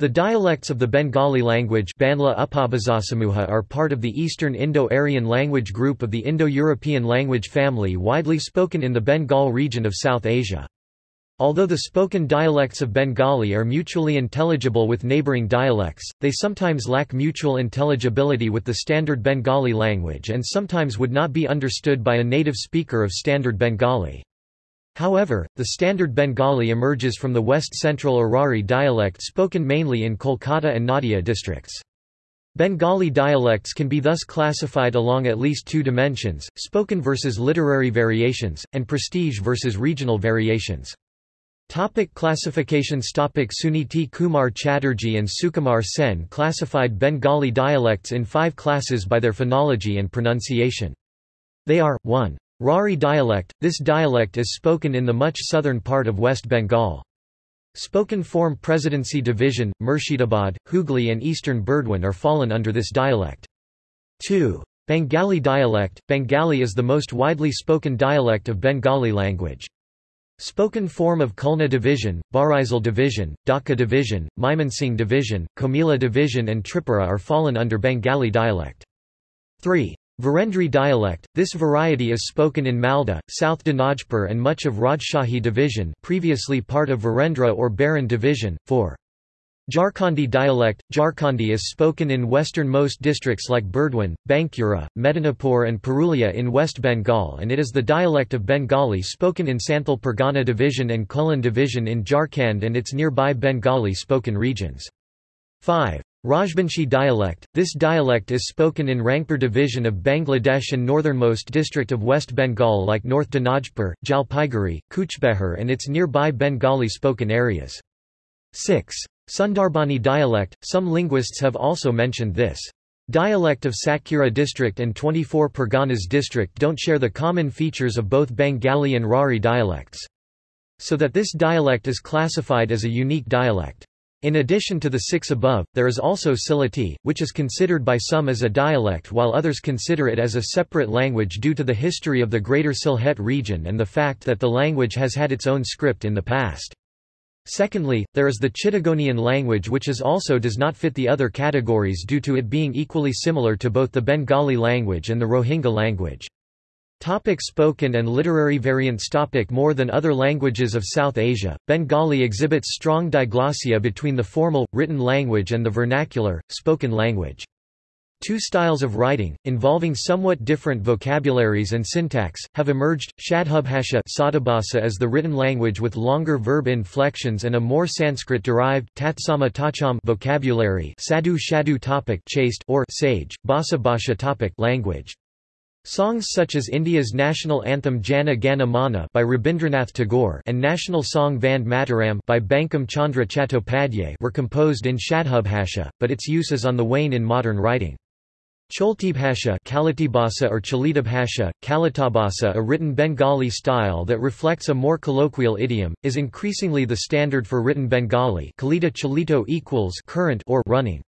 The dialects of the Bengali language are part of the Eastern Indo-Aryan language group of the Indo-European language family widely spoken in the Bengal region of South Asia. Although the spoken dialects of Bengali are mutually intelligible with neighbouring dialects, they sometimes lack mutual intelligibility with the standard Bengali language and sometimes would not be understood by a native speaker of standard Bengali. However, the standard Bengali emerges from the west-central Arari dialect spoken mainly in Kolkata and Nadia districts. Bengali dialects can be thus classified along at least two dimensions, spoken versus literary variations, and prestige versus regional variations. Topic classifications Topic Suniti Kumar Chatterjee and Sukumar Sen classified Bengali dialects in five classes by their phonology and pronunciation. They are, 1. Rari dialect – This dialect is spoken in the much southern part of West Bengal. Spoken form Presidency Division, Murshidabad, Hooghly and eastern Burdwan are fallen under this dialect. 2. Bengali dialect – Bengali is the most widely spoken dialect of Bengali language. Spoken form of Khulna Division, Barisal Division, Dhaka Division, Mymensingh Division, Comilla Division and Tripura are fallen under Bengali dialect. 3. Virendri dialect, this variety is spoken in Malda, South Dinajpur and much of Rajshahi division previously part of Virendra or Baran division. 4. Jharkhandi dialect – Jharkhandi is spoken in westernmost districts like Burdwan, Bankura, Medinipur and Purulia in West Bengal and it is the dialect of Bengali spoken in Santhal Pargana division and Kolhan division in Jharkhand and its nearby Bengali spoken regions. 5. Rajbanshi dialect – This dialect is spoken in Rangpur division of Bangladesh and northernmost district of West Bengal like North Dinajpur, Jalpaiguri, Kuchbehar and its nearby Bengali spoken areas. 6. Sundarbani dialect – Some linguists have also mentioned this. Dialect of Satkhira district and 24 Parganas district don't share the common features of both Bengali and Rari dialects. So that this dialect is classified as a unique dialect. In addition to the six above, there is also Sylheti, which is considered by some as a dialect while others consider it as a separate language due to the history of the Greater Sylhet region and the fact that the language has had its own script in the past. Secondly, there is the Chittagonian language which is also does not fit the other categories due to it being equally similar to both the Bengali language and the Rohingya language. Topic spoken and literary variants Topic More than other languages of South Asia, Bengali exhibits strong diglossia between the formal, written language and the vernacular, spoken language. Two styles of writing, involving somewhat different vocabularies and syntax, have emerged, Shadhubhasha Sadabhasa is the written language with longer verb inflections and a more Sanskrit-derived tatsama tacham vocabulary Sadhu Shadu topic chaste or sage, Basa Bhasha topic language. Songs such as India's national anthem Jana Gana Mana by Rabindranath Tagore and national song Vande Mataram by Bankim Chandra Chattopadhyay were composed in Shadhubhasha, but its use is on the wane in modern writing. Choltibhasha Kalitibhasa or Chalitibhasha, Kalitabhasa a written Bengali style that reflects a more colloquial idiom, is increasingly the standard for written Bengali Kalita Chalito equals current or running.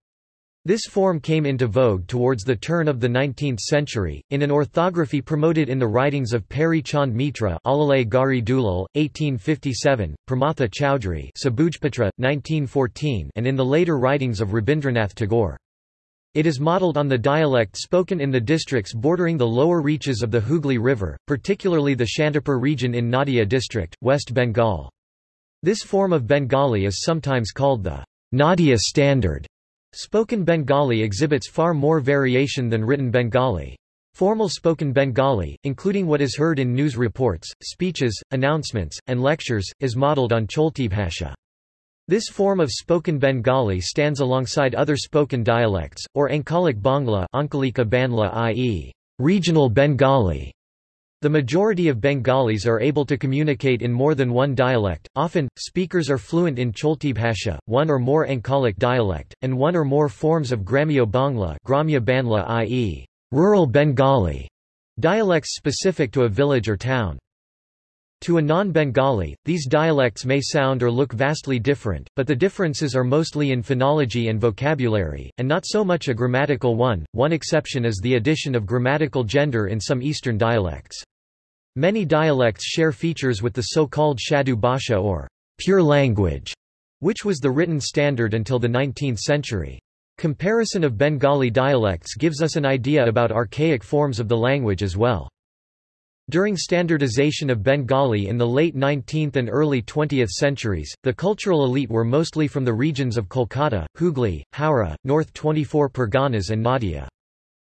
This form came into vogue towards the turn of the 19th century, in an orthography promoted in the writings of Peary Chand Mitra Alalay Gari Dulal, 1857, Pramatha Chowdhury Sabujpatra, 1914 and in the later writings of Rabindranath Tagore. It is modelled on the dialect spoken in the districts bordering the lower reaches of the Hooghly River, particularly the Shantipur region in Nadia district, West Bengal. This form of Bengali is sometimes called the Nadia Standard Spoken Bengali exhibits far more variation than written Bengali. Formal spoken Bengali, including what is heard in news reports, speeches, announcements, and lectures, is modelled on Choltibhasha. This form of spoken Bengali stands alongside other spoken dialects, or Ankalic Bangla Banla i.e., regional Bengali, the majority of Bengalis are able to communicate in more than one dialect, often, speakers are fluent in Cholti Choltibhasha, one or more Ankalic dialect, and one or more forms of Gramyo Bangla Gramya Banla i.e., rural Bengali, dialects specific to a village or town. To a non-Bengali, these dialects may sound or look vastly different, but the differences are mostly in phonology and vocabulary, and not so much a grammatical one. One exception is the addition of grammatical gender in some Eastern dialects. Many dialects share features with the so-called Shadu Bhasha or pure language which was the written standard until the 19th century. Comparison of Bengali dialects gives us an idea about archaic forms of the language as well. During standardization of Bengali in the late 19th and early 20th centuries, the cultural elite were mostly from the regions of Kolkata, Hooghly, Howrah, North 24 Parganas and Nadia.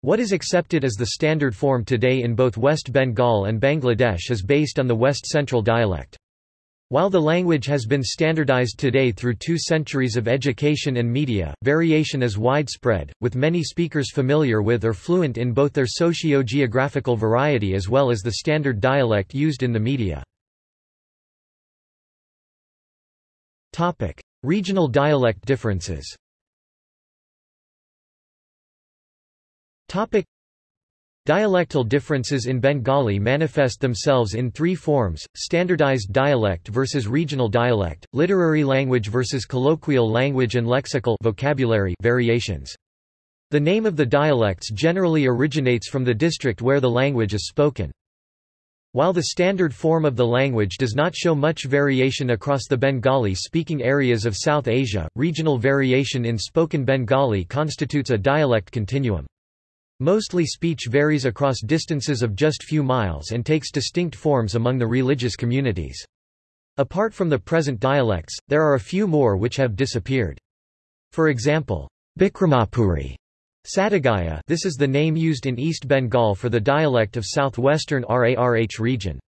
What is accepted as the standard form today in both West Bengal and Bangladesh is based on the West Central dialect. While the language has been standardized today through two centuries of education and media, variation is widespread, with many speakers familiar with or fluent in both their socio-geographical variety as well as the standard dialect used in the media. Regional dialect differences Dialectal differences in Bengali manifest themselves in three forms, standardized dialect versus regional dialect, literary language versus colloquial language and lexical vocabulary variations. The name of the dialects generally originates from the district where the language is spoken. While the standard form of the language does not show much variation across the Bengali-speaking areas of South Asia, regional variation in spoken Bengali constitutes a dialect continuum. Mostly speech varies across distances of just few miles and takes distinct forms among the religious communities. Apart from the present dialects, there are a few more which have disappeared. For example, Bikramapuri Satagaya this is the name used in East Bengal for the dialect of southwestern RARH region.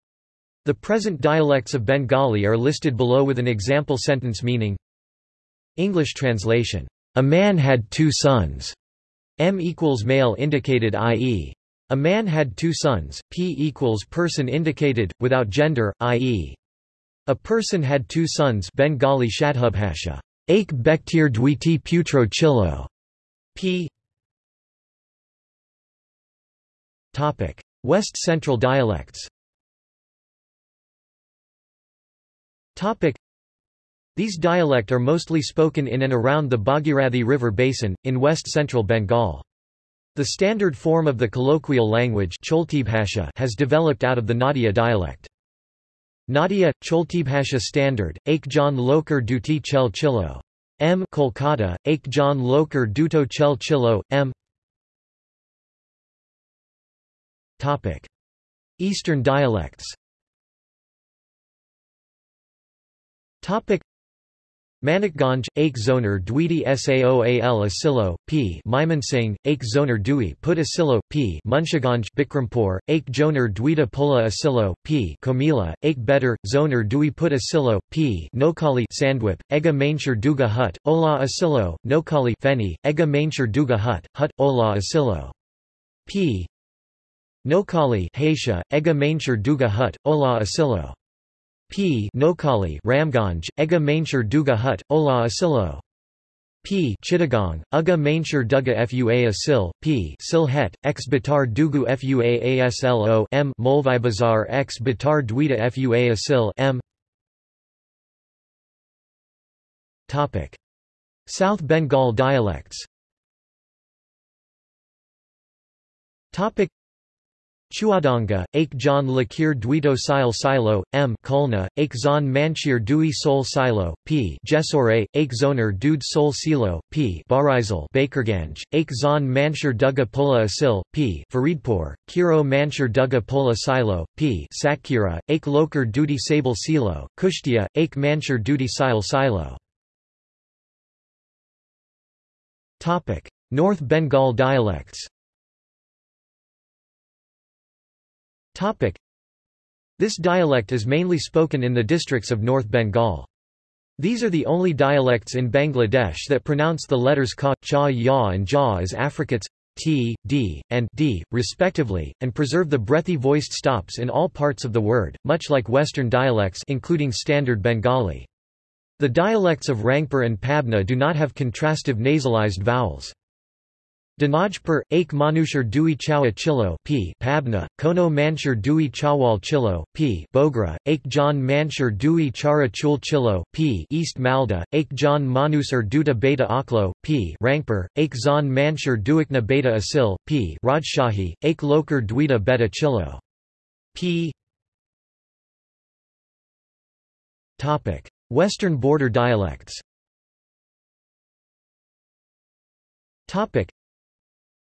The present dialects of Bengali are listed below with an example sentence meaning English translation, A man had two sons. M equals male indicated i.e. A man had two sons, P equals person indicated, without gender, i.e. A person had two sons Bengali Shadhubhasha. Aik Bektir Dwiti Putro Chilo. P. Topic: West Central dialects. Topic: these dialect are mostly spoken in and around the Bhagirathi River basin, in west-central Bengal. The standard form of the colloquial language has developed out of the Nadia dialect. Nadia, Choltibhasha standard, Aikjan Lokar Duti Chel Chilo. M. Kolkata, Aikjan Lokar Duto Chel Chilo, M. Topic. Eastern dialects Topic. Manikganj, Aik Zoner Dwiti Saoal Asilo, p. Mymensingh, Aik Zoner Dui Put Asilo, p. Munshiganj Bikrampur, Aik Joner Dwita Pula Asilo, p. Comilla, Aik Better, Zoner Dui Put Asilo, p. Noakhali Sandwip, Ega Mainshur Duga Hut, Ola Asilo, Noakhali Feni, Ega Mainshur Duga Hut, Hut, Ola Asilo. p. Noakhali Haisha, Ega Mainshur Duga Hut, Ola Asilo. P. Noakhali Ramganj, Ega Mainshur Duga Hut, Ola Asilo. P. Chittagong, Uga Mainshur Duga Fua Asil, P. Sylhet, X Batar Dugu Fua Aslo M. Bazar X Batar Dwita Fua Asil M. Topic. South Bengal dialects Topic. Chuadanga, Aik John Lakir Duito Sile Silo, M. Khulna, Aik Zon Manchir Dui Sol Silo, P. Jesore, Aik Zoner Dude Sol Silo, P. Barisal Bakerganj, Aik Zon Manshir Duga Pola Asil, P. Faridpur, Kiro Manshir Duga Pola Silo, P. Satkhira, Aik Lokar Dudi Sable Silo, Kushtia, Aik Manshir Dudi Sile Silo. North Bengal dialects Topic. This dialect is mainly spoken in the districts of North Bengal. These are the only dialects in Bangladesh that pronounce the letters ka, cha, ya and ja as affricates t, d, and d, respectively, and preserve the breathy voiced stops in all parts of the word, much like Western dialects including Standard Bengali. The dialects of Rangpur and Pabna do not have contrastive nasalized vowels. Dinajpur, Aik Manushar Dui Chawa Chilo P. Pabna, Kono Manshur Dui Chawal Chilo P. Bogra, Aik John Manshur Dui Chara Chul Chilo P. East Malda, Aik John Manusar Duta Beta Aklo P. Rangpur, Aik Zon Manshur Duikna Beta Asil P. Rajshahi, Aik Lokar Dwita Beta Chilo P. Topic: Western border dialects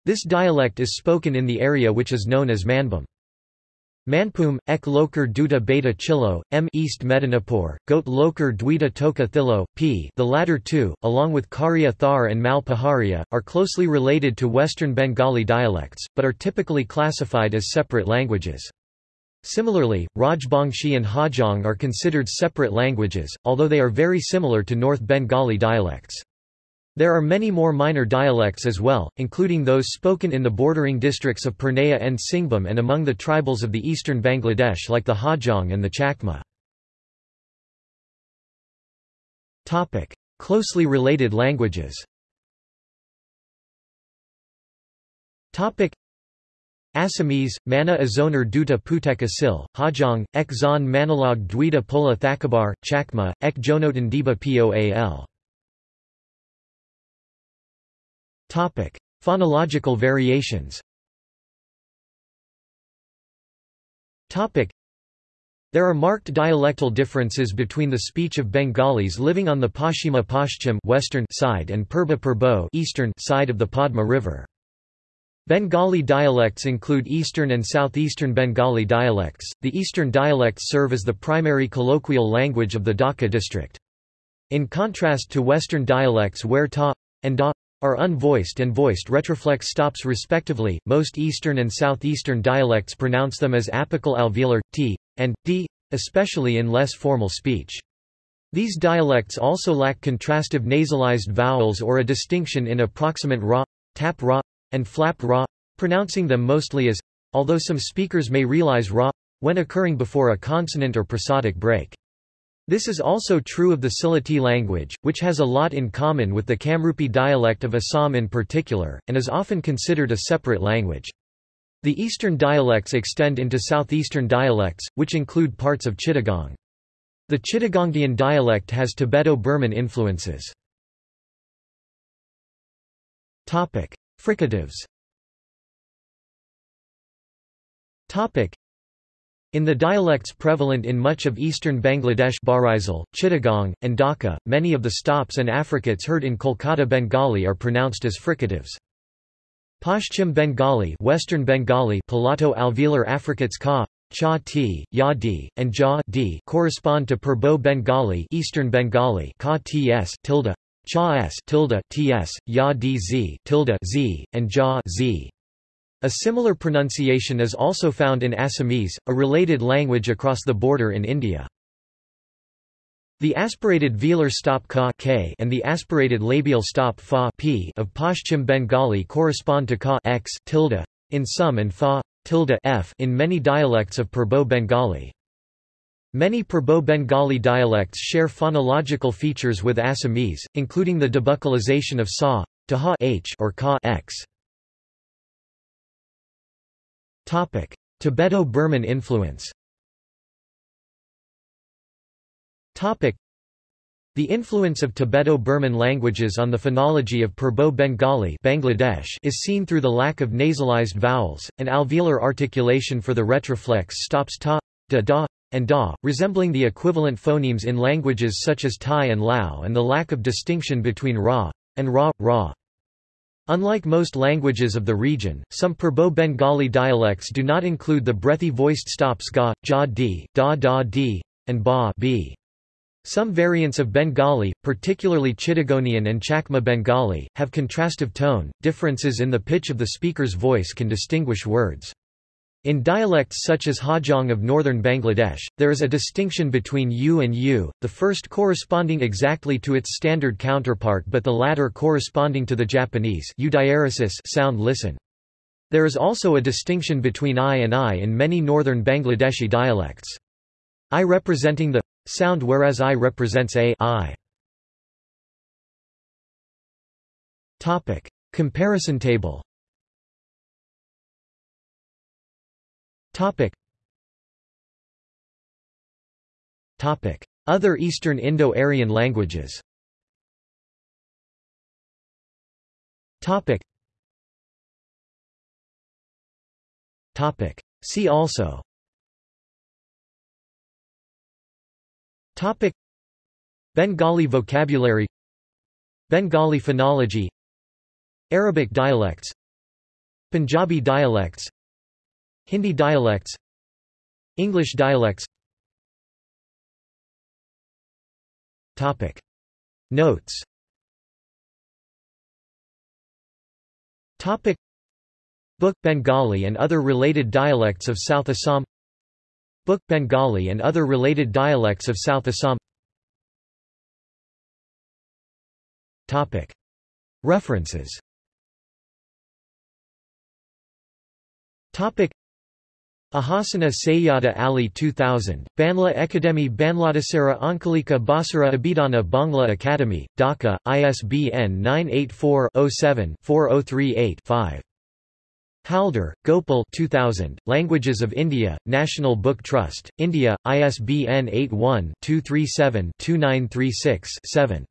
This dialect is spoken in the area which is known as Manbhum. Manpum, ek loker duta beta chilo, m East Medinipur, goat loker duita toka thilo, p the latter two, along with Kharia Thar and Mal Paharia, are closely related to Western Bengali dialects, but are typically classified as separate languages. Similarly, Rajbangshi and Hajong are considered separate languages, although they are very similar to North Bengali dialects. There are many more minor dialects as well, including those spoken in the bordering districts of Purnea and Singhbhum and among the tribals of the eastern Bangladesh like the Hajong and the Chakma. Closely related languages. Assamese, Mana Azonar Duta Putek Asil, Hajong, Ek Zon Manalog Dwita Pola Thakabar, Chakma, Ek Jonotan Diba Poal. Topic: Phonological variations. Topic: There are marked dialectal differences between the speech of Bengalis living on the Pashima Pashchim western side and Purba Purbo eastern side of the Padma River. Bengali dialects include Eastern and Southeastern Bengali dialects. The Eastern dialects serve as the primary colloquial language of the Dhaka district. In contrast to Western dialects where ta and da are unvoiced and voiced retroflex stops respectively. Most Eastern and Southeastern dialects pronounce them as apical alveolar t and d, especially in less formal speech. These dialects also lack contrastive nasalized vowels or a distinction in approximant ra, tap ra, and flap ra, pronouncing them mostly as, although some speakers may realize ra, when occurring before a consonant or prosodic break. This is also true of the Sylheti language, which has a lot in common with the Kamrupi dialect of Assam in particular, and is often considered a separate language. The eastern dialects extend into southeastern dialects, which include parts of Chittagong. The Chittagongian dialect has Tibeto-Burman influences. Fricatives in the dialects prevalent in much of eastern Bangladesh Barisal, Chittagong, and Dhaka, many of the stops and affricates heard in Kolkata Bengali are pronounced as fricatives. Pashchim Bengali Western Bengali palato alveolar affricates ka, cha t, ya d, and ja d correspond to Purbo Bengali Eastern Bengali ka ts tilde, cha s tilde ts, ya d z tilde z, and ja z. A similar pronunciation is also found in Assamese, a related language across the border in India. The aspirated velar stop ka k and the aspirated labial stop fa p of Pashchim Bengali correspond to ka x tilde in some and fa tilde f in many dialects of Purbo Bengali. Many Purbo Bengali dialects share phonological features with Assamese, including the debuccalization of sa to ha h or ka x. Tibeto-Burman influence. The influence of Tibeto-Burman languages on the phonology of Purbo Bengali Bangladesh is seen through the lack of nasalized vowels, an alveolar articulation for the retroflex stops ta, da da, and da, resembling the equivalent phonemes in languages such as Thai and Lao and the lack of distinction between ra, and ra, ra. Unlike most languages of the region, some Purbo-Bengali dialects do not include the breathy voiced stops ga, ja d, da da d, and ba b. Some variants of Bengali, particularly Chittagonian and Chakma Bengali, have contrastive tone. Differences in the pitch of the speaker's voice can distinguish words. In dialects such as Hajong of northern Bangladesh, there is a distinction between u and u, the first corresponding exactly to its standard counterpart but the latter corresponding to the Japanese sound listen. There is also a distinction between i and i in many northern Bangladeshi dialects. i representing the sound whereas i represents a I. Topic. Comparison table Topic. Topic. Other Eastern Indo-Aryan languages Topic. Topic. See also Topic. Bengali vocabulary Bengali phonology Arabic dialects Punjabi dialects Hindi dialects English dialects. Topic. Notes. Topic. Book Bengali and other related dialects of South Assam. Book Bengali and other related dialects of South Assam. Topic. References. Topic Ahasana Sayyada Ali 2000, Banla Akademi Banladasara Ankalika Basara Abidana Bangla Academy, Dhaka, ISBN 984-07-4038-5. Halder, Gopal 2000, Languages of India, National Book Trust, India, ISBN 81-237-2936-7.